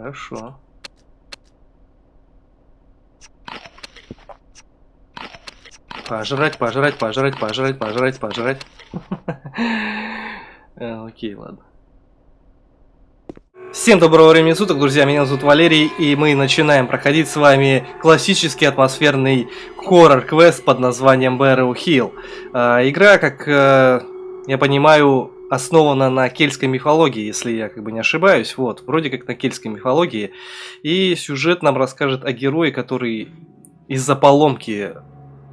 Хорошо. Пожрать, пожрать, пожрать, пожрать, пожрать, пожрать. Э, окей, ладно. Всем доброго времени суток, друзья, меня зовут Валерий, и мы начинаем проходить с вами классический атмосферный хоррор-квест под названием Barrow Hill. Э, игра, как э, я понимаю, основана на кельтской мифологии, если я как бы не ошибаюсь, вот, вроде как на кельтской мифологии. И сюжет нам расскажет о герое, который из-за поломки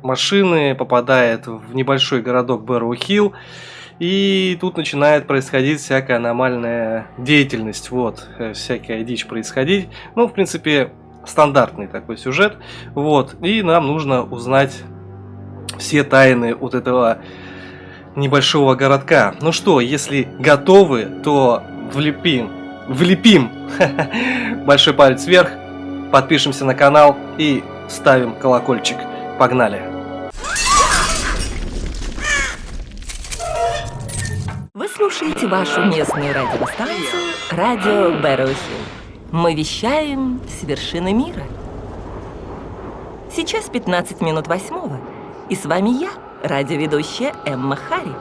машины попадает в небольшой городок Бэрроу-Хилл, и тут начинает происходить всякая аномальная деятельность, вот, э, всякая дичь происходить. Ну, в принципе, стандартный такой сюжет, вот, и нам нужно узнать все тайны вот этого небольшого городка. Ну что, если готовы, то влепим, влепим большой палец вверх, подпишемся на канал и ставим колокольчик. Погнали! Вы слушаете вашу местную радиостанцию «Радио Бэрроухилл». Мы вещаем с вершины мира. Сейчас 15 минут восьмого, и с вами я, радиоведущая Эмма Харри.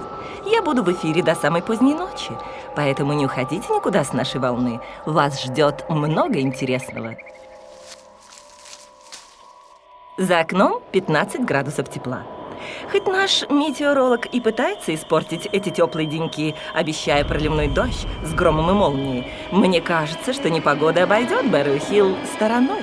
Я буду в эфире до самой поздней ночи, поэтому не уходите никуда с нашей волны. Вас ждет много интересного. За окном 15 градусов тепла. Хоть наш метеоролог и пытается испортить эти теплые деньки, обещая проливной дождь с громом и молнией, мне кажется, что непогода обойдет Бэрроу-Хилл стороной.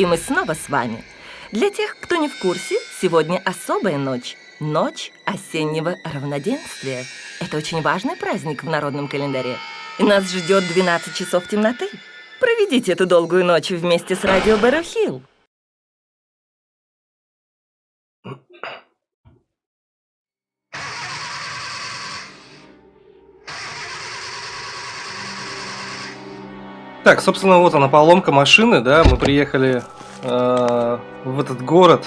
И мы снова с вами. Для тех, кто не в курсе, сегодня особая ночь. Ночь осеннего равноденствия. Это очень важный праздник в народном календаре. И нас ждет 12 часов темноты. Проведите эту долгую ночь вместе с радио Бэрроу-Хилл. Так, собственно, вот она поломка машины, да, мы приехали э, в этот город,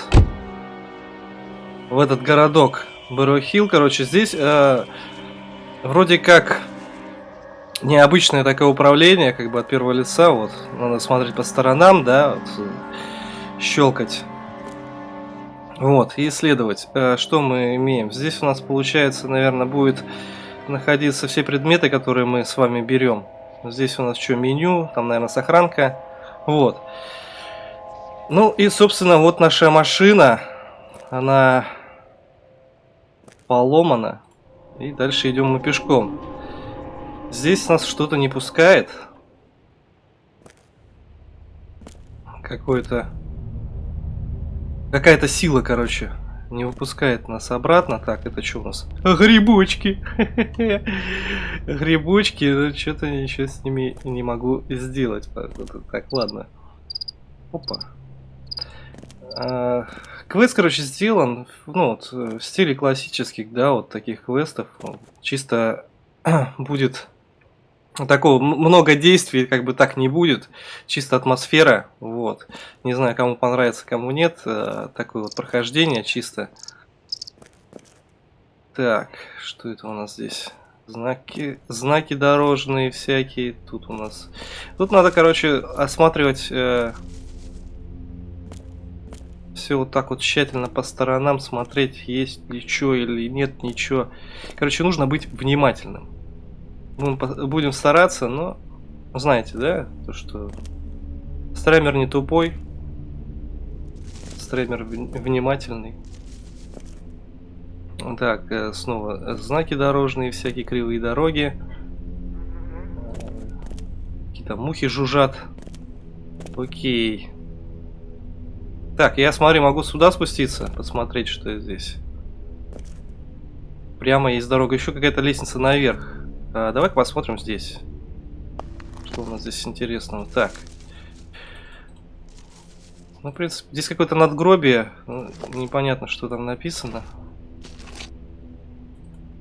в этот городок Бэрохилл, короче, здесь э, вроде как необычное такое управление, как бы от первого лица, вот, надо смотреть по сторонам, да, вот, щелкать. Вот, и исследовать, э, что мы имеем. Здесь у нас, получается, наверное, будет находиться все предметы, которые мы с вами берем. Здесь у нас что, меню, там, наверное, сохранка. Вот. Ну и, собственно, вот наша машина. Она поломана. И дальше идем мы пешком. Здесь нас что-то не пускает. Какой-то... Какая-то сила, короче не выпускает нас обратно. Так, это что у нас? Грибочки. Грибочки, ну, что-то ничего с ними не могу сделать. Так, ладно. Опа. А, квест, короче, сделан ну, вот, в стиле классических, да, вот таких квестов. Чисто будет такого много действий как бы так не будет. Чисто атмосфера вот. Не знаю кому понравится кому нет э, такое вот прохождение чисто. Так что это у нас здесь? Знаки знаки дорожные всякие тут у нас. Тут надо короче осматривать э, все вот так вот тщательно по сторонам смотреть есть ничего или нет ничего. Короче нужно быть внимательным Будем, будем стараться, но знаете, да, то что стремер не тупой, стремер внимательный. Так, э, снова знаки дорожные, всякие кривые дороги. Какие-то мухи жужжат. Окей. Так, я смотри, могу сюда спуститься, посмотреть, что здесь. Прямо есть дорога. Еще какая-то лестница наверх. А, Давай-ка посмотрим здесь. Что у нас здесь интересного. Так. Ну, в принципе, здесь какое-то надгробие. Ну, непонятно, что там написано.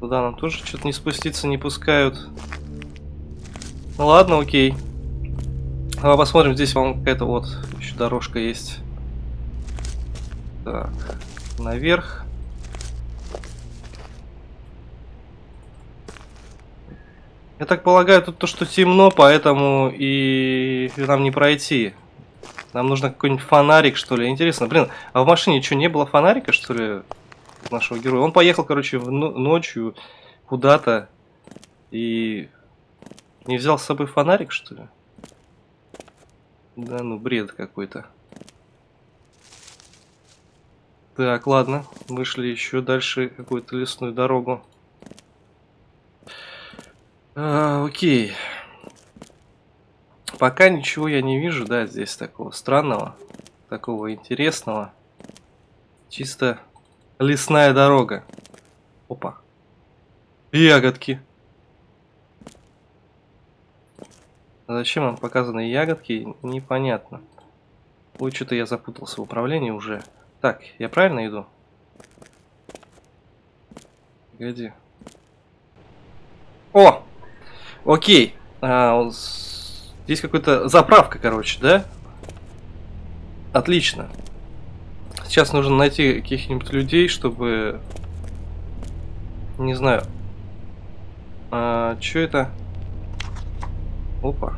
Туда нам тоже что-то не спуститься не пускают. Ну ладно, окей. Давай посмотрим, здесь вам какая-то вот еще дорожка есть. Так, наверх. Я так полагаю, тут то, что темно, поэтому и нам не пройти. Нам нужно какой-нибудь фонарик, что ли. Интересно, блин, а в машине что, не было фонарика, что ли, нашего героя? Он поехал, короче, в ночью куда-то и не взял с собой фонарик, что ли? Да ну, бред какой-то. Так, ладно. Вышли еще дальше какую-то лесную дорогу. А, окей. Пока ничего я не вижу, да, здесь такого странного, такого интересного. Чисто лесная дорога. Опа. Ягодки. А зачем нам показаны ягодки, непонятно. Ой, что-то я запутался в управлении уже. Так, я правильно иду? Погоди. О! Окей. А, здесь какая-то заправка, короче, да? Отлично. Сейчас нужно найти каких-нибудь людей, чтобы... Не знаю. А, что это? Опа.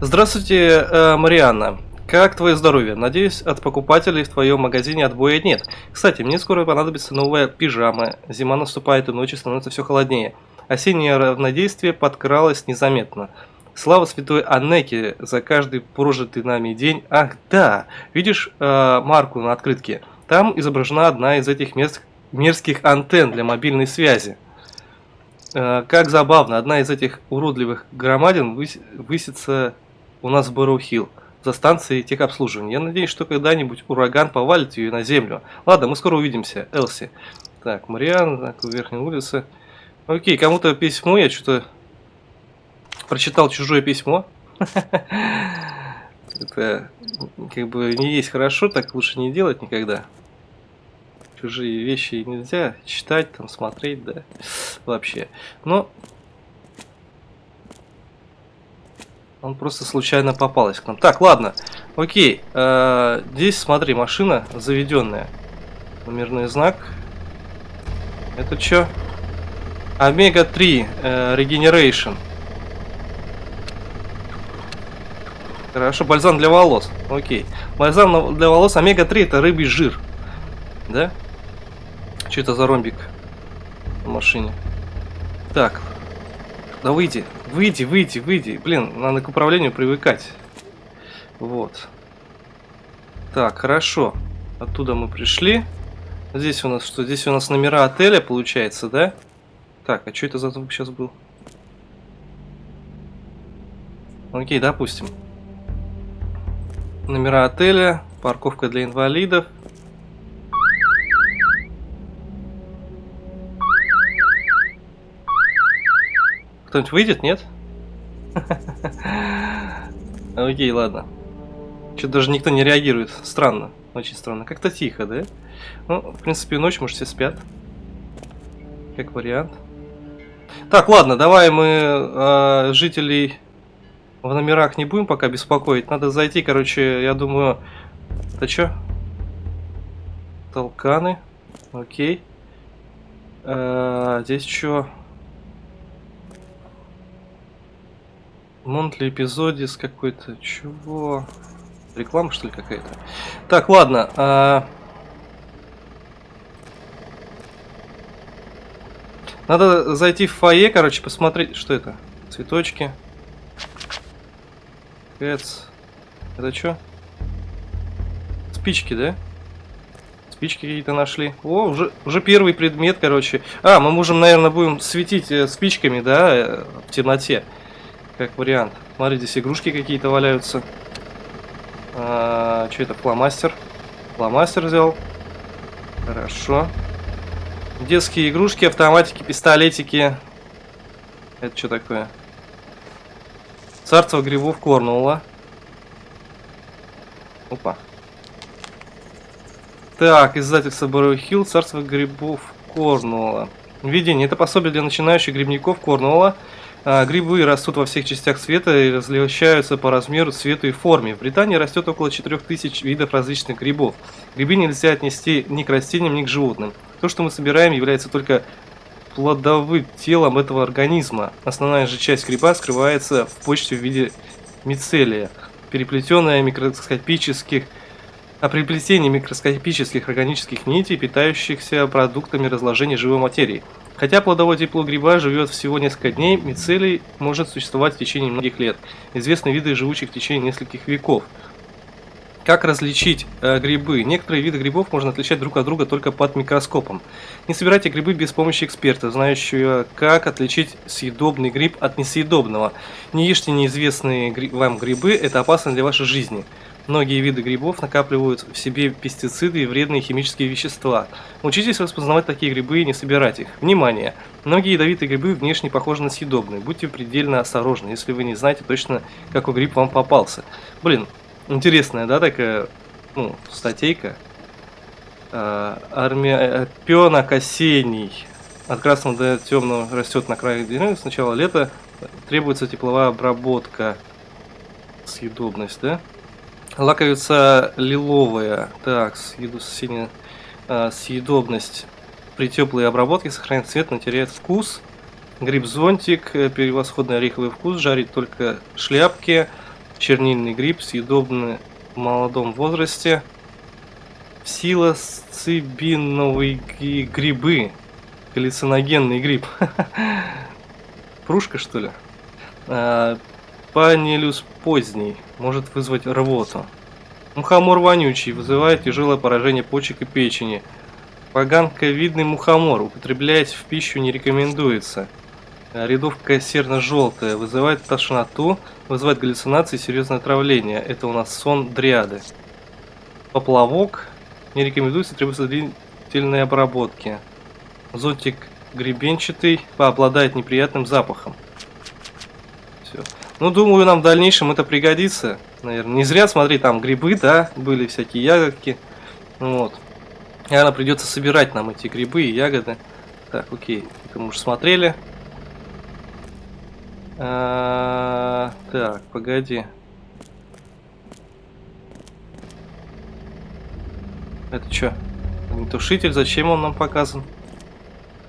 Здравствуйте, э, Марианна. Как твое здоровье? Надеюсь, от покупателей в твоем магазине отбоя нет. Кстати, мне скоро понадобится новая пижама. Зима наступает и ночи становится все холоднее. Осеннее равноденствие подкралось незаметно. Слава святой Аннеке за каждый прожитый нами день. Ах, да, видишь э, марку на открытке? Там изображена одна из этих мерзких антенн для мобильной связи. Э, как забавно, одна из этих уродливых громадин выс высится у нас в Barrow Hill за станцией техобслуживания. Я надеюсь, что когда-нибудь ураган повалит ее на землю. Ладно, мы скоро увидимся, Элси. Так, Мариан, так, верхней улице. Окей, кому-то письмо, я что-то прочитал чужое письмо. Это как бы не есть хорошо, так лучше не делать никогда чужие вещи нельзя читать, там, смотреть, да, вообще. Но он просто случайно попалась к нам. Так, ладно, окей. Э, здесь, смотри, машина заведенная. Номерной знак. Это что? Омега-3 э. Хорошо, бальзам для волос. Окей. Бальзам для волос омега-3 это рыбий жир. Да? Что это за ромбик в машине? Так. Да выйди. Выйди, выйди, выйди. Блин, надо к управлению привыкать. Вот. Так, хорошо. Оттуда мы пришли. Здесь у нас что? Здесь у нас номера отеля, получается, да? Так, а что это за звук сейчас был? Окей, допустим. Номера отеля, парковка для инвалидов. Кто-нибудь выйдет, нет? Окей, ладно. Что-то даже никто не реагирует. Странно. Очень странно. Как-то тихо, да? Ну, в принципе, ночь, может, все спят. Как вариант. Так, ладно, давай мы э, жителей в номерах не будем пока беспокоить. Надо зайти, короче, я думаю... Это что? Толканы. Окей. Э, здесь что? Монтли эпизодис какой-то. Чего? Реклама, что ли, какая-то? Так, ладно. А... Надо зайти в фойе, короче, посмотреть, что это. Цветочки. Кэтс. Это что? Спички, да? Спички какие-то нашли. О, уже, уже первый предмет, короче. А, мы можем, наверное, будем светить э, спичками, да, э, в темноте как вариант. Смотри, здесь игрушки какие-то валяются. А, что это? Фломастер. Фломастер взял. Хорошо. Детские игрушки, автоматики, пистолетики. Это что такое? Царство грибов Корнуолла. Опа. Так, издательство Барроу Хилл, царство грибов Корнуолла. Введение. Это пособие для начинающих грибников Корнуолла. А, грибы растут во всех частях света и различаются по размеру, цвету и форме. В Британии растет около 4000 видов различных грибов. Грибы нельзя отнести ни к растениям, ни к животным. То, что мы собираем, является только плодовым телом этого организма. Основная же часть гриба скрывается в почте в виде мицелия, переплетенная микроскопических а при плетении микроскопических органических нитей, питающихся продуктами разложения живой материи. Хотя плодовое тепло гриба живет всего несколько дней, мицелий может существовать в течение многих лет. Известны виды, живущих в течение нескольких веков. Как различить э, грибы? Некоторые виды грибов можно отличать друг от друга только под микроскопом. Не собирайте грибы без помощи эксперта, знающего, как отличить съедобный гриб от несъедобного. Не ешьте неизвестные гри вам грибы, это опасно для вашей жизни. Многие виды грибов накапливают в себе пестициды и вредные химические вещества. Учитесь распознавать такие грибы и не собирать их. Внимание! Многие ядовитые грибы внешне похожи на съедобные. Будьте предельно осторожны, если вы не знаете точно, какой гриб вам попался. Блин, интересная, да, такая, ну, статейка. А, армия э, пенок осенний. От красного до темного растет на крае деревьев. Сначала лето. Требуется тепловая обработка. Съедобность, да? Лаковица лиловая. Так, съеду синяя э, съедобность. При теплой обработке сохраняет цвет, но теряет вкус. Гриб-зонтик, э, превосходный ореховый вкус, жарить только шляпки. Чернильный гриб, съедобный в молодом возрасте. Псилоцибиновые грибы. Галлюциногенный гриб. Прушка, что ли? А, Панелюс поздний может вызвать рвоту. Мухомор вонючий вызывает тяжелое поражение почек и печени. Поганковидный мухомор употреблять в пищу не рекомендуется. Рядовка серно-желтая вызывает тошноту, вызывает галлюцинации и серьезное отравление. Это у нас сон дриады. Поплавок не рекомендуется, требуется длительной обработки. Зонтик гребенчатый пообладает неприятным запахом. Все. Ну, думаю, нам в дальнейшем это пригодится. Наверное, не зря, смотри, там грибы, да, были всякие ягодки. Вот. Наверное, придется собирать нам эти грибы и ягоды. Так, окей, это мы уже смотрели. А, так, погоди. Это что? Тушитель, зачем он нам показан?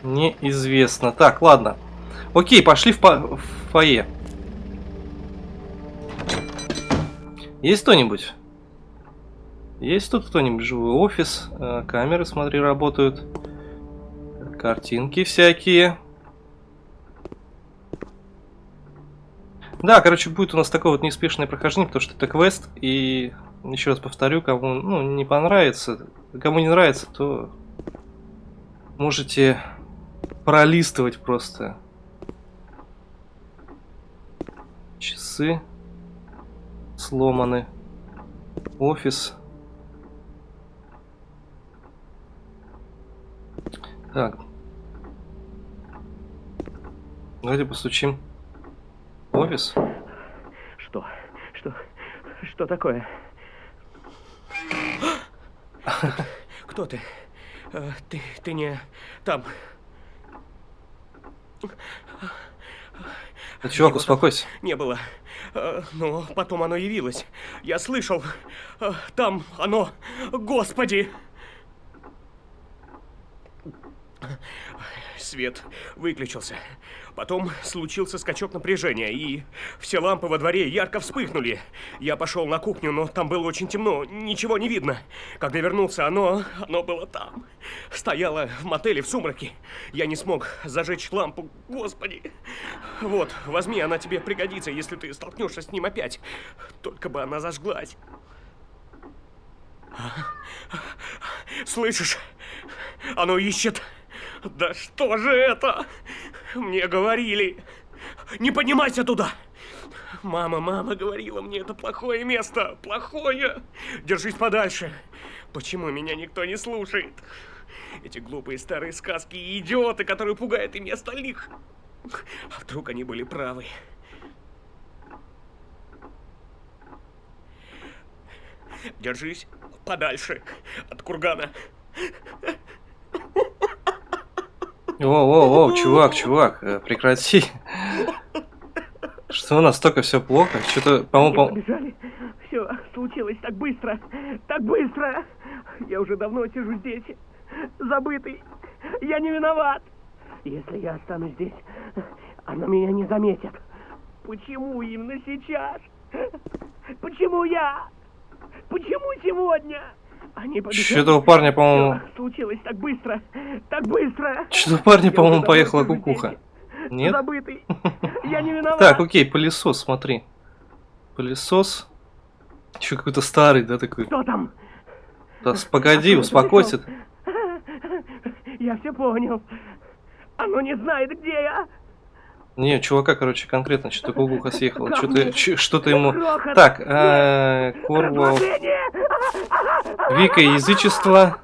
Неизвестно. Так, ладно. Окей, пошли в, по в фойе. Есть кто-нибудь? Есть тут кто-нибудь живой офис? Э, камеры, смотри, работают. Картинки всякие. Да, короче, будет у нас такое вот неспешное прохождение, потому что это квест. И еще раз повторю, кому ну, не понравится, кому не нравится, то можете пролистывать просто. Часы сломаны. Офис. Так. Давайте постучим. Офис. Что? Что? Что такое? Кто ты? Э, ты, ты не там. Чувак, успокойся. Не было. Э, но потом оно явилось. Я слышал. Э, там оно. Господи! Свет выключился. Потом случился скачок напряжения, и все лампы во дворе ярко вспыхнули. Я пошел на кухню, но там было очень темно, ничего не видно. Когда вернулся, оно, оно было там. Стояло в мотеле в сумраке. Я не смог зажечь лампу, господи. Вот, возьми, она тебе пригодится, если ты столкнешься с ним опять. Только бы она зажглась. Слышишь? Оно ищет... Да что же это? Мне говорили. Не поднимайся туда. Мама, мама говорила мне, это плохое место. Плохое. Держись подальше. Почему меня никто не слушает? Эти глупые старые сказки и идиоты, которые пугают ими остальных. А вдруг они были правы? Держись. подальше от кургана. Воу-воу-воу, чувак, чувак, э, прекрати. Что, настолько все плохо? Что-то, по-моему, по. Все случилось так быстро. Так быстро. Я уже давно сижу здесь. Забытый. Я не виноват. Если я останусь здесь, она меня не заметит. Почему именно сейчас? Почему я? Почему сегодня? Они побежали. Что-то у парня, по-моему... Случилось так быстро. Так быстро. Что-то у парня, по-моему, поехала кукуха. Нет? Забытый. Я не виноват. Так, окей, пылесос, смотри. Пылесос. Еще какой-то старый, да, такой. Что там? Да, погоди, ты успокойся. Я все понял. Оно не знает, где я. Не, чувака, короче, конкретно что-то кукуха съехала. Что-то что-то ему... Так, э, Корвал... Вика язычество.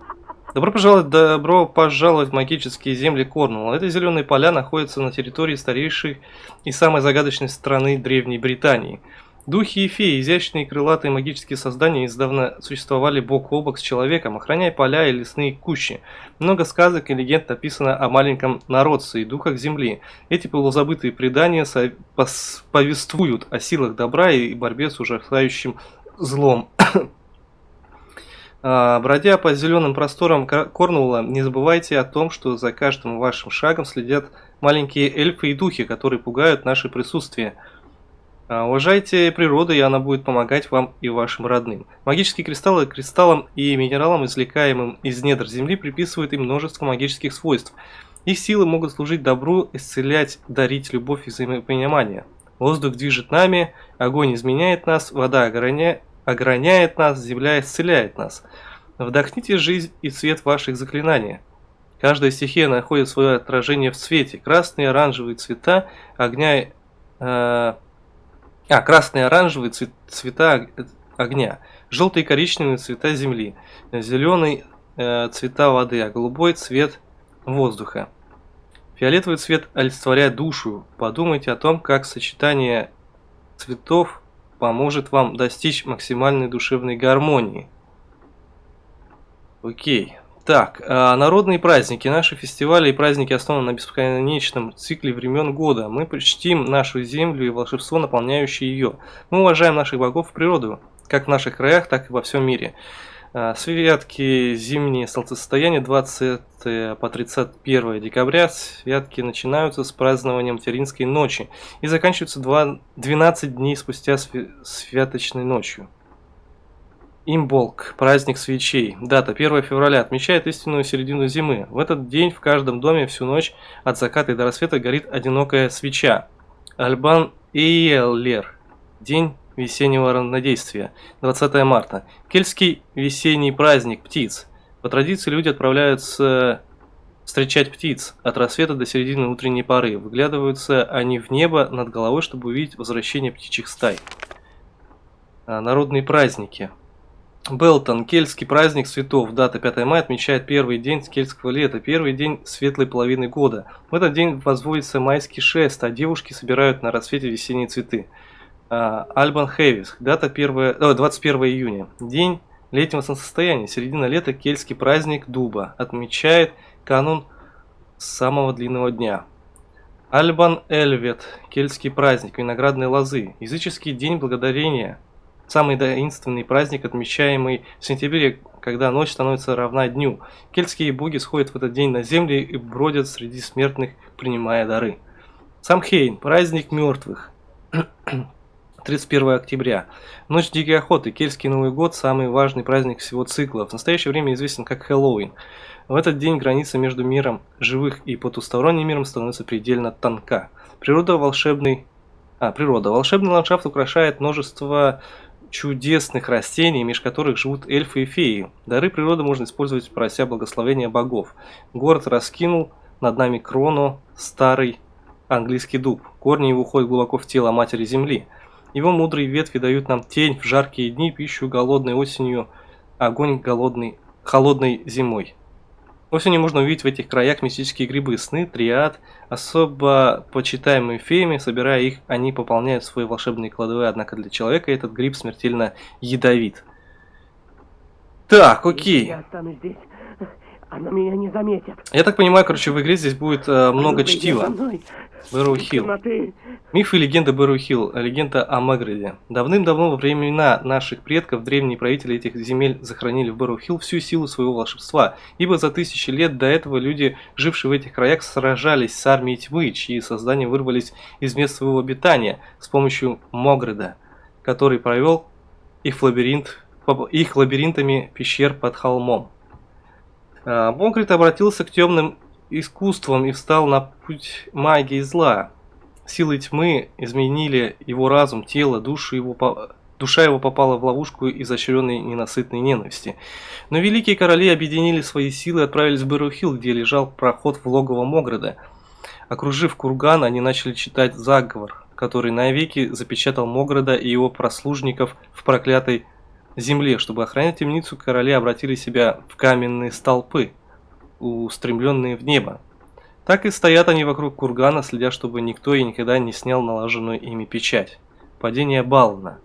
Добро пожаловать, добро пожаловать в магические земли Корнуолла. Эти зеленые поля находятся на территории старейшей и самой загадочной страны Древней Британии. Духи и феи, изящные крылатые магические создания, издавна существовали бок о бок с человеком, охраняя поля и лесные кущи. Много сказок и легенд написано о маленьком народце и духах земли. Эти полузабытые предания повествуют о силах добра и борьбе с ужасающим злом. А, Бродя по зеленым просторам Кор- Корнуолла, не забывайте о том, что за каждым вашим шагом следят маленькие эльфы и духи, которые пугают наше присутствие. А, Уважайте природу, и она будет помогать вам и вашим родным. Магические кристаллы кристаллам и минералам, извлекаемым из недр Земли, приписывают им множество магических свойств. Их силы могут служить добру, исцелять, дарить любовь и взаимопонимание. Воздух движет нами, огонь изменяет нас, вода ограня- ограняет нас, земля исцеляет нас. Вдохните жизнь и цвет ваших заклинаний. Каждая стихия находит свое отражение в цвете. Красные и оранжевые цвета огня... э, а, красные оранжевые цве- цвета ог- огня. Желтые и коричневые цвета земли. Зеленый э, цвета воды, а голубой цвет воздуха. Фиолетовый цвет олицетворяет душу. Подумайте о том, как сочетание цветов поможет вам достичь максимальной душевной гармонии. Окей. Так, а, народные праздники. Наши фестивали и праздники основаны на бесконечном цикле времен года. Мы почтим нашу землю и волшебство, наполняющее ее. Мы уважаем наших богов и природу, как в наших краях, так и во всем мире. А, Святки зимние солнцестояние 20 по 31 декабря. Святки начинаются с празднованием Материнской ночи и заканчиваются два- 12 дней спустя свя- святочной ночью. Имболк, праздник свечей. Дата 1 февраля отмечает истинную середину зимы. В этот день в каждом доме всю ночь от заката и до рассвета горит одинокая свеча. Альбан Эйлер. День весеннего равнодействия. 20 марта. Кельтский весенний праздник птиц. По традиции люди отправляются встречать птиц от рассвета до середины утренней поры. Выглядываются они в небо над головой, чтобы увидеть возвращение птичьих стай. А, Народные праздники. Белтон, кельтский праздник цветов. Дата 5 мая отмечает первый день кельтского лета, первый день светлой половины года. В этот день возводится майский шест, а девушки собирают на рассвете весенние цветы. А, Альбан Хэвис, дата 1, о, 21 июня. День летнего солнцестояния, середина лета, кельтский праздник дуба. Отмечает канун самого длинного дня. Альбан Эльвет, кельтский праздник, виноградной лозы. Языческий день благодарения. Самый таинственный праздник, отмечаемый в сентябре, когда ночь становится равна дню. Кельтские боги сходят в этот день на землю и бродят среди смертных, принимая дары. Самхейн, праздник мертвых. 31 октября. Ночь Дикой Охоты, Кельтский Новый год, самый важный праздник всего цикла. В настоящее время известен как Хэллоуин. В этот день граница между миром живых и потусторонним миром становится предельно тонка. Природа волшебный... А, природа. Волшебный ландшафт украшает множество чудесных растений, между которых живут эльфы и феи. Дары природы можно использовать, прося благословения богов. Город раскинул над нами крону старый английский дуб. Корни его уходят глубоко в тело матери земли. Его мудрые ветви дают нам тень в жаркие дни, пищу голодной осенью, огонь голодный, холодной зимой. Осенью можно увидеть в этих краях мистические грибы, сны, триад, особо почитаемые феями, собирая их, они пополняют свои волшебные кладовые, однако для человека этот гриб смертельно ядовит. Так, окей. я останусь здесь, она меня не заметит. Я так понимаю, короче, в игре здесь будет э, много чтива. Бэрроу Хилл. Мифы и легенды Бэрроу Хилл. Легенда о Магриде. Давным-давно во времена наших предков древние правители этих земель захоронили в Бэрроу Хилл всю силу своего волшебства, ибо за тысячи лет до этого люди, жившие в этих краях, сражались с армией тьмы, чьи создания вырвались из мест своего обитания с помощью Могрида, который провел их в лабиринт, их лабиринтами пещер под холмом. А, Могрид обратился к темным искусствам и встал на путь магии зла. Силы тьмы изменили его разум, тело, душу его душа его попала в ловушку изощренной ненасытной ненависти. Но великие короли объединили свои силы и отправились в Бэрухилл, где лежал проход в логово Могреда. Окружив курган, они начали читать заговор, который навеки запечатал Могреда и его прослужников в проклятой земле. Чтобы охранять темницу, короли обратили себя в каменные столпы, устремленные в небо. Так и стоят они вокруг кургана, следя, чтобы никто и никогда не снял наложенную ими печать. Падение Бална.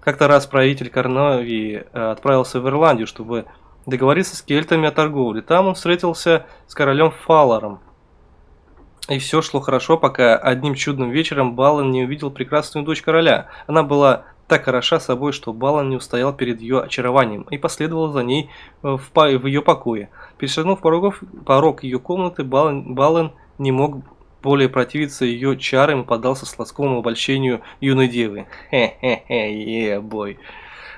Как-то раз правитель Корновии э, отправился в Ирландию, чтобы договориться с кельтами о торговле. Там он встретился с королем Фаларом. И все шло хорошо, пока одним чудным вечером Балан не увидел прекрасную дочь короля. Она была так хороша собой, что Балан не устоял перед ее очарованием и последовал за ней э, в, по- в ее покое. Перешагнув порогов, порог ее комнаты, Балан, Балан не мог более противиться ее чарам и поддался сладкому обольщению юной девы. Хе-хе-хе, е-бой.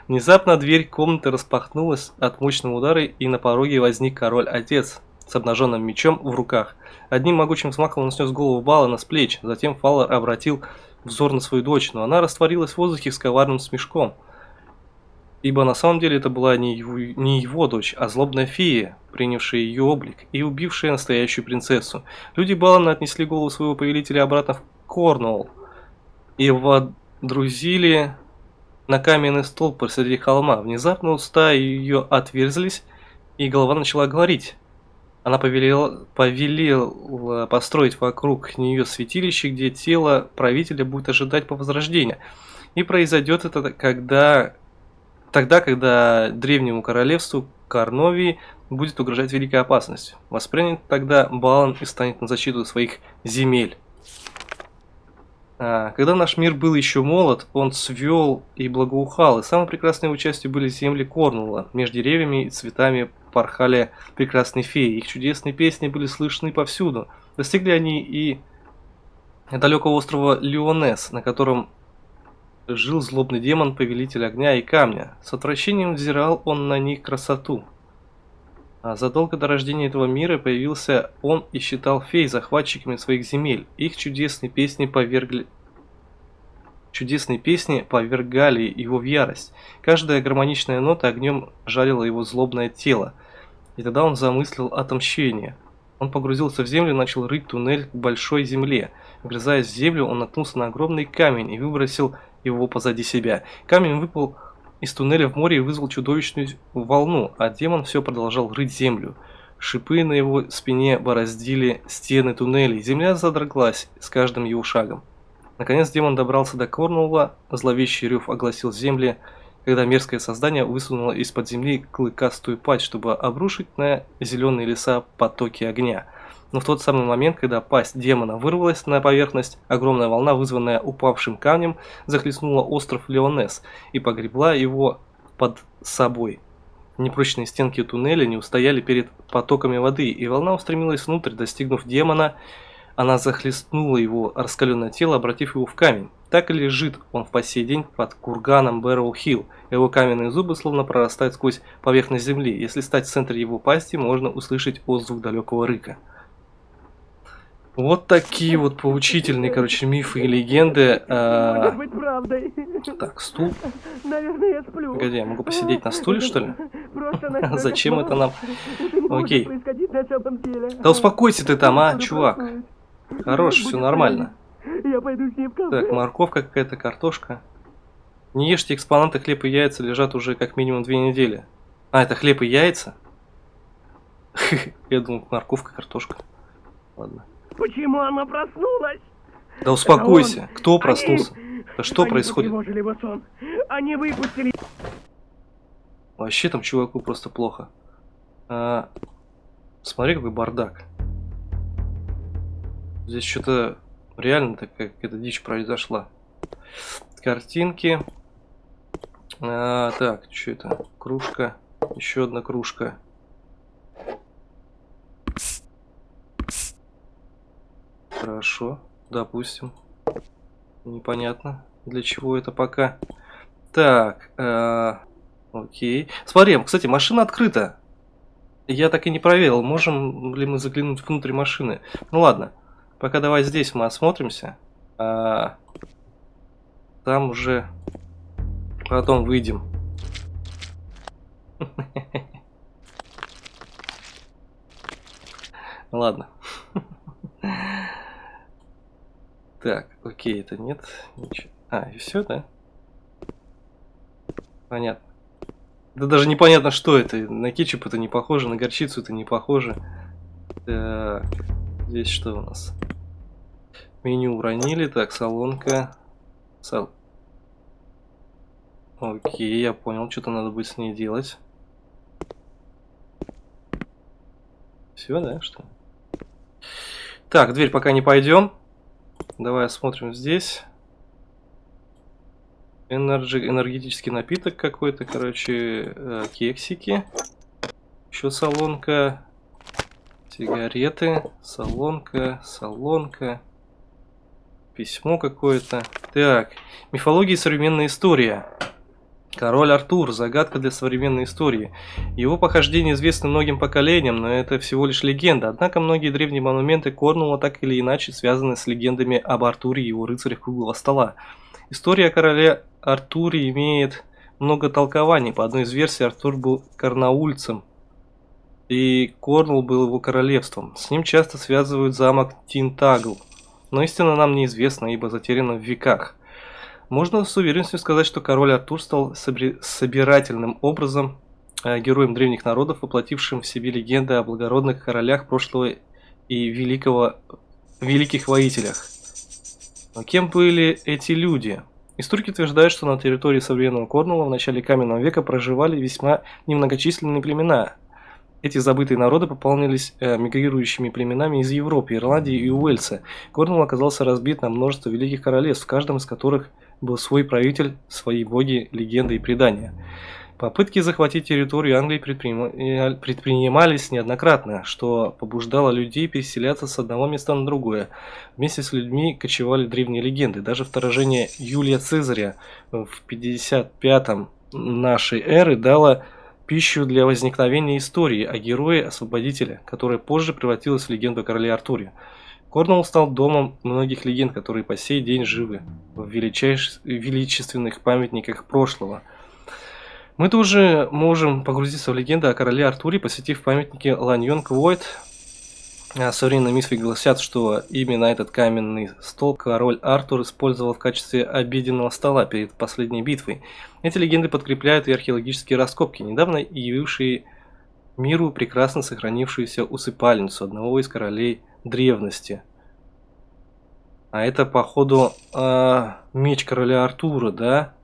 Внезапно дверь комнаты распахнулась от мощного удара, и на пороге возник король-отец с обнаженным мечом в руках. Одним могучим взмахом он снес голову Балана с плеч, затем Фаллар обратил взор на свою дочь, но она растворилась в воздухе с коварным смешком. Ибо на самом деле это была не его, не его дочь, а злобная фея, принявшая ее облик и убившая настоящую принцессу. Люди Балана отнесли голову своего повелителя обратно в Корнуолл и водрузили на каменный столб посреди холма. Внезапно уста ее отверзлись, и голова начала говорить. Она повелела, повелела построить вокруг нее святилище, где тело правителя будет ожидать по возрождению. И произойдет это когда, тогда, когда древнему королевству Карновии будет угрожать великая опасность. Воспринят тогда Балан и станет на защиту своих земель. А, Когда наш мир был еще молод, он свел и благоухал, и самой прекрасной его частью были земли Корнула. Между деревьями и цветами порхали прекрасные феи, их чудесные песни были слышны повсюду. Достигли они и далекого острова Леонес, на котором жил злобный демон, повелитель огня и камня. С отвращением взирал он на них красоту. А задолго до рождения этого мира появился он и считал фей захватчиками своих земель. Их чудесные песни повергли... Чудесные песни повергали его в ярость. Каждая гармоничная нота огнем жарила его злобное тело. И тогда он замыслил отомщение. Он погрузился в землю и начал рыть туннель к большой земле. Вгрызаясь в землю, он наткнулся на огромный камень и выбросил его позади себя. Камень выпал из туннеля в море и вызвал чудовищную волну, а демон все продолжал рыть землю. Шипы на его спине бороздили стены туннелей, земля задроглась с каждым его шагом. Наконец демон добрался до Корнуолла, зловещий рев огласил земли, когда мерзкое создание высунуло из-под земли клыкастую пасть, чтобы обрушить на зеленые леса потоки огня. Но в тот самый момент, когда пасть демона вырвалась на поверхность, огромная волна, вызванная упавшим камнем, захлестнула остров Леонес и погребла его под собой. Непрочные стенки туннеля не устояли перед потоками воды, и волна устремилась внутрь, достигнув демона. Она захлестнула его раскаленное тело, обратив его в камень. Так и лежит он по сей день под курганом Бэрроу-Хилл. Его каменные зубы словно прорастают сквозь поверхность земли. Если стать в центре его пасти, можно услышать отзвук далекого рыка. Вот такие вот поучительные, короче, мифы и легенды. А, Может быть правдой. Так, стул. Наверное, я сплю. Погоди, я могу посидеть на стуле, что ли? Зачем это нам? Окей. Да успокойся ты там, а, чувак. Хорош, все нормально. правильно. Я пойду с ней в кафе. Так, морковка какая-то, картошка. Не ешьте экспонаты, хлеб и яйца лежат уже как минимум две недели. А, это хлеб и яйца? Я думал, морковка, картошка. Ладно. Почему она проснулась? Да успокойся. Кто Они- проснулся? Да что Они происходит? сон. Они выпустили... Вообще там чуваку просто плохо. А, смотри, какой бардак. Здесь что-то реально такая какая-то дичь произошла. Картинки. А, так, что это? Кружка. Еще одна кружка. Хорошо, допустим. Непонятно, для чего это пока. Так, э, окей. Смотри, кстати, машина открыта. Я так и не проверил, можем ли мы заглянуть внутрь машины. Ну ладно, пока давай здесь мы осмотримся. А, там уже потом выйдем. Ладно. Так, окей, это нет. Ничего. А, и все, да? Понятно. Да даже непонятно, что это. На кетчуп это не похоже, на горчицу это не похоже. Так, здесь что у нас? Меню уронили. Так, солонка. Сал... Окей, я понял, что-то надо будет с ней делать. Все, да, что? Так, дверь пока не пойдем. Давай осмотрим здесь. Energy, энергетический напиток какой-то, короче, э, кексики. Еще салонка. Сигареты, салонка, салонка. Письмо какое-то. Так, мифология и современная история. Король Артур. Загадка для современной истории. Его похождения известны многим поколениям, но это всего лишь легенда. Однако многие древние монументы Корнуолла так или иначе связаны с легендами об Артуре и его рыцарях круглого стола. История о короле Артуре имеет много толкований. По одной из версий, Артур был карнаульцем, и Корнуолл был его королевством. С ним часто связывают замок Тинтагл, но истина нам неизвестна, ибо затеряна в веках. Можно с уверенностью сказать, что король Артур стал собирательным образом э, героем древних народов, воплотившим в себе легенды о благородных королях прошлого и великого, великих воителях. Но кем были эти люди? Историки утверждают, что на территории современного Корнуолла в начале каменного века проживали весьма немногочисленные племена. Эти забытые народы пополнились э, мигрирующими племенами из Европы, Ирландии и Уэльса. Корнуолл оказался разбит на множество великих королевств, в каждом из которых – был свой правитель, свои боги, легенды и предания. Попытки захватить территорию Англии э, предпринимались неоднократно, что побуждало людей переселяться с одного места на другое. Вместе с людьми кочевали древние легенды. Даже вторжение Юлия Цезаря в 55-м нашей эры дало пищу для возникновения истории о герое-освободителе, которая позже превратилась в легенду о короле. Корнуолл стал домом многих легенд, которые по сей день живы в величайш... величественных памятниках прошлого. Мы тоже можем погрузиться в легенды о короле Артуре, посетив памятники Ланьонг Войт. А современные мифы гласят, что именно этот каменный стол король Артур использовал в качестве обеденного стола перед последней битвой. Эти легенды подкрепляют и археологические раскопки, недавно явившие миру прекрасно сохранившуюся усыпальницу одного из королей древности. А это, походу, э, меч короля Артура, да?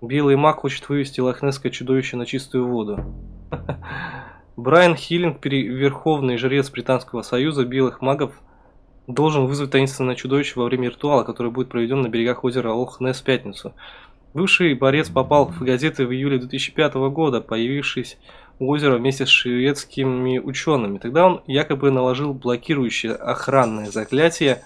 Белый маг хочет вывести лохнесское чудовище на чистую воду. Брайан Хиллинг, верховный жрец Британского союза белых магов, должен вызвать таинственное чудовище во время ритуала, который будет проведен на берегах озера Лох-Несс в пятницу. Бывший борец попал в газеты в июле 2005 года, появившись у озера вместе с шведскими учеными. Тогда он якобы наложил блокирующее охранное заклятие,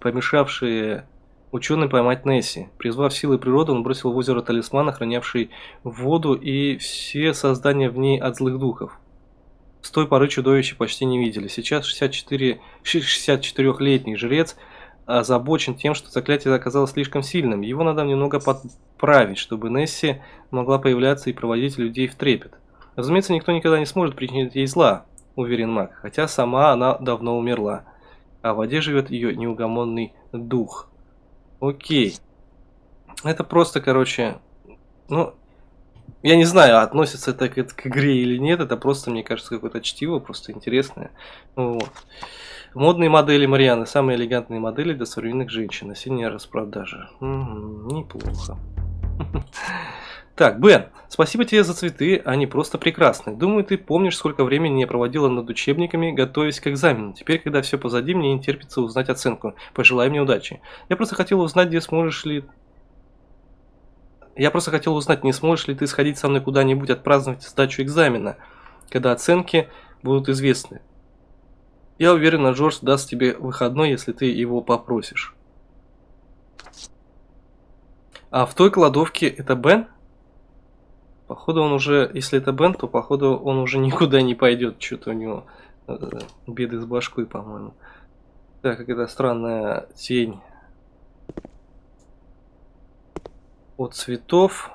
помешавшее ученым поймать Несси. Призвав силы природы, он бросил в озеро талисман, охранявший воду и все создания в ней от злых духов. С той поры чудовища почти не видели. Сейчас 64, 64-летний жрец озабочен тем, что заклятие оказалось слишком сильным. Его надо немного подправить, чтобы Несси могла появляться и проводить людей в трепет. Разумеется, никто никогда не сможет причинить ей зла, уверен маг, хотя сама она давно умерла, а в воде живет ее неугомонный дух. Окей. Это просто, короче, ну, я не знаю, относится это к, к игре или нет, это просто, мне кажется, какое-то чтиво, просто интересное. Вот. Модные модели Марианы, самые элегантные модели для современных женщин, осенняя распродажа. Угу, неплохо. Так, Бен, спасибо тебе за цветы, они просто прекрасны. Думаю, ты помнишь, сколько времени я проводила над учебниками, готовясь к экзамену. Теперь, когда все позади, мне не терпится узнать оценку. Пожелай мне удачи. Я просто хотела узнать, где сможешь ли... Я просто хотел узнать, не сможешь ли ты сходить со мной куда-нибудь отпраздновать сдачу экзамена, когда оценки будут известны. Я уверен, Джордж даст тебе выходной, если ты его попросишь. А в той кладовке это Бен? Походу он уже, если это Бен, то походу он уже никуда не пойдет. Что-то у него э, беды с башкой, по-моему. Так, какая-то странная тень от цветов.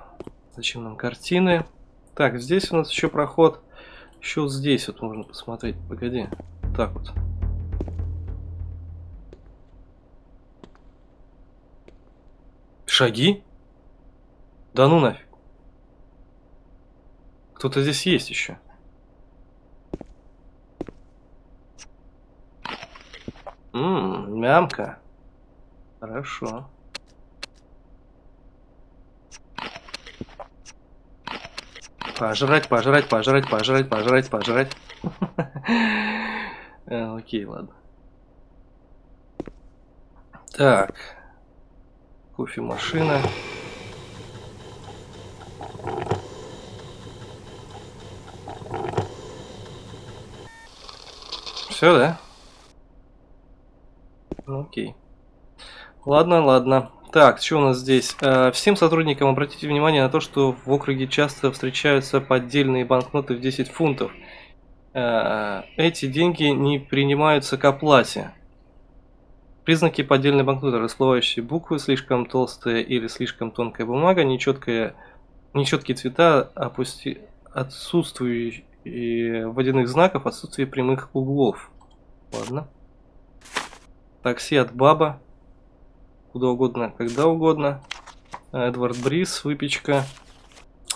Зачем нам картины? Так, здесь у нас еще проход. Еще вот здесь вот можно посмотреть. Погоди. Так вот. Шаги? Да ну нафиг. Кто-то здесь есть еще. Ммм, мямка. Хорошо. Пожрать, пожрать, пожрать, пожрать, пожрать, пожрать. Э, окей, ладно. Так. Кофемашина. Все, да? Ну, окей. Ладно, ладно. Так, что у нас здесь? Э, всем сотрудникам обратите внимание на то, что в округе часто встречаются поддельные банкноты в 10 фунтов. Э, эти деньги не принимаются к оплате. Признаки поддельной банкноты. Расплывающие буквы, слишком толстая или слишком тонкая бумага, нечеткая, нечеткие цвета, опусти, отсутствующие и водяных знаков, отсутствие прямых углов. Ладно. Такси от Баба. Куда угодно, когда угодно. Эдвард Брис, выпечка.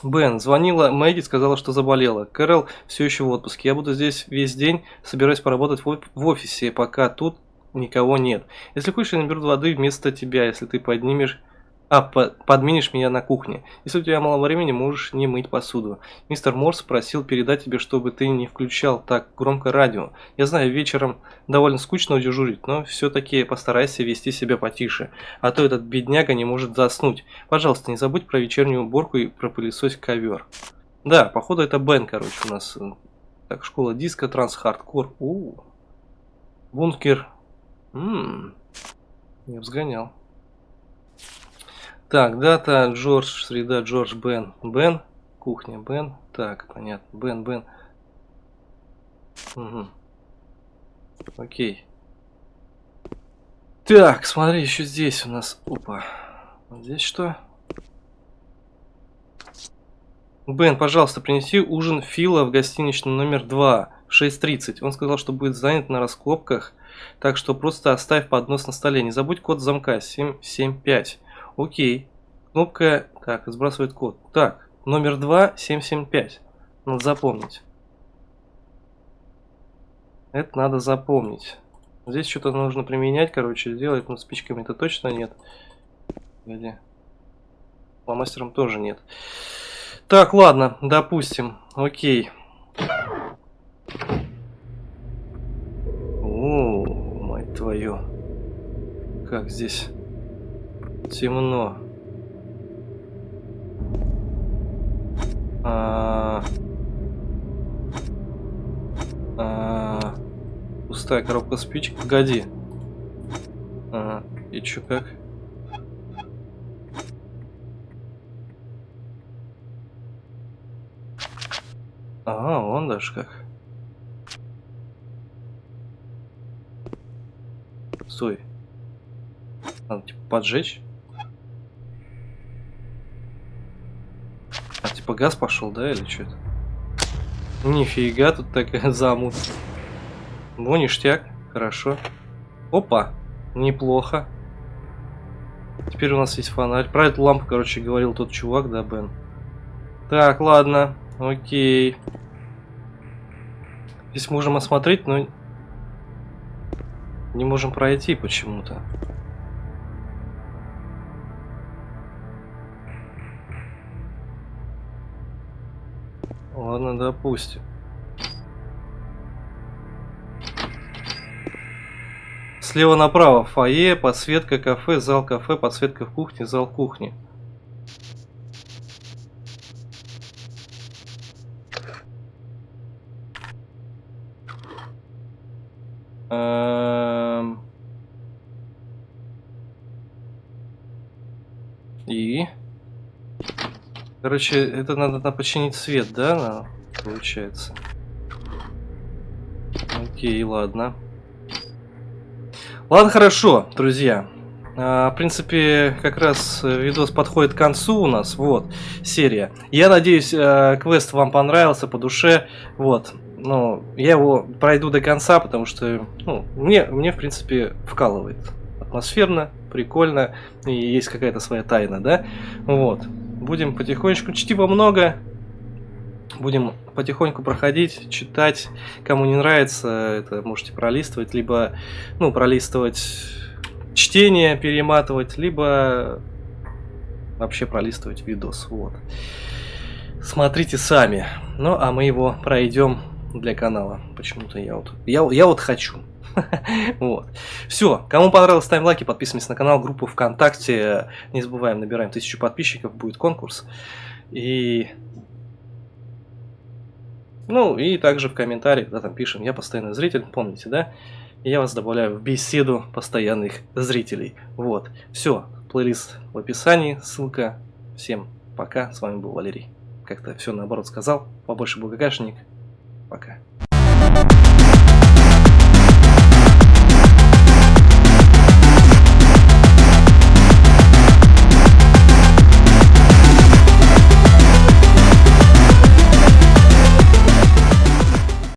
Бен, звонила Мэгги, сказала, что заболела. Кэрол все еще в отпуске. Я буду здесь весь день, собираюсь поработать в офисе, пока тут никого нет. Если хочешь, я наберу воды вместо тебя, если ты поднимешь а, подменишь меня на кухне. Если у тебя мало времени, можешь не мыть посуду. Мистер Морс просил передать тебе, чтобы ты не включал так громко радио. Я знаю, вечером довольно скучно дежурить, но все-таки постарайся вести себя потише. А то этот бедняга не может заснуть. Пожалуйста, не забудь про вечернюю уборку и про пылесось ковер. Да, походу это Бен, короче, у нас. Так, школа диска, транс-хардкор. Бункер. Ммм. Я взгонял. Так, дата Джордж, среда Джордж Бен. Бен, кухня Бен. Так, понятно. Бен, Бен. Угу. Окей. Так, смотри, еще здесь у нас. Опа. здесь что? Бен, пожалуйста, принеси ужин Фила в гостиничный номер 2 в 6.30. Он сказал, что будет занят на раскопках, так что просто оставь поднос на столе. Не забудь код замка 775. Окей. Кнопка, так, сбрасывает код. Так, номер 2, 775. Надо запомнить. Это надо запомнить. Здесь что-то нужно применять, короче, сделать, но спичками это точно нет. Где? Фломастером тоже нет. Так, ладно, допустим. Окей. О, мать твою. Как здесь темно. А... А... Пустая коробка спичек. Погоди. Ага. И чё как? Ага, он даже как. Стой. Надо типа поджечь. Типа газ пошел, да, или что-то? Нифига, тут такая замут. Ну, ништяк, хорошо. Опа, неплохо. Теперь у нас есть фонарь. Про эту лампу, короче, говорил тот чувак, да, Бен? Так, ладно, окей. Здесь можем осмотреть, но не можем пройти почему-то. Ладно, допустим. Слева направо фойе, подсветка кафе, зал кафе, подсветка в кухне, зал кухни. Эм. И? Короче, это надо, надо починить свет, да, на- получается? Окей, ладно. Ладно, хорошо, друзья. А, в принципе, как раз э, видос подходит к концу у нас, вот, серия. Я надеюсь, э, квест вам понравился по душе, вот. Ну, я его пройду до конца, потому что, ну, мне, мне в принципе, вкалывает. Атмосферно, прикольно, и есть какая-то своя тайна, да? Вот. Будем потихонечку, чтива много, будем потихоньку проходить, читать. Кому не нравится, это можете пролистывать, либо, ну, пролистывать чтение, перематывать, либо вообще пролистывать видос. Вот. Смотрите сами. Ну, а мы его пройдем для канала. Почему-то я вот, я, я вот хочу. Вот. Все. Кому понравилось, ставим лайки, подписываемся на канал, группу ВКонтакте. Не забываем, набираем тысячу подписчиков, будет конкурс. И... Ну, и также в комментариях, да, там пишем, я постоянный зритель, помните, да? Я вас добавляю в беседу постоянных зрителей. Вот. Все. Плейлист в описании, ссылка. Всем пока. С вами был Валерий. Как-то все наоборот сказал. Побольше был ГГшник. Пока.